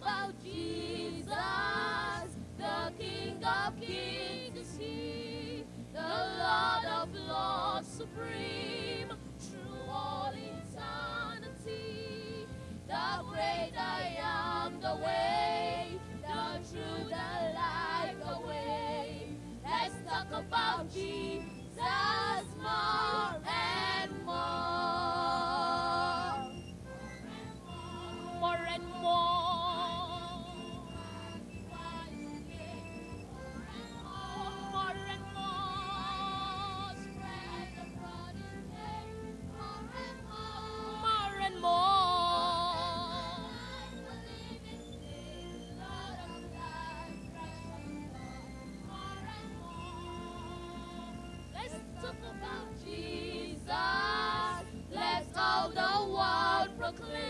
about Jesus, the King of kings is he, the Lord of lords supreme. talk about Jesus. Let's all the world proclaim.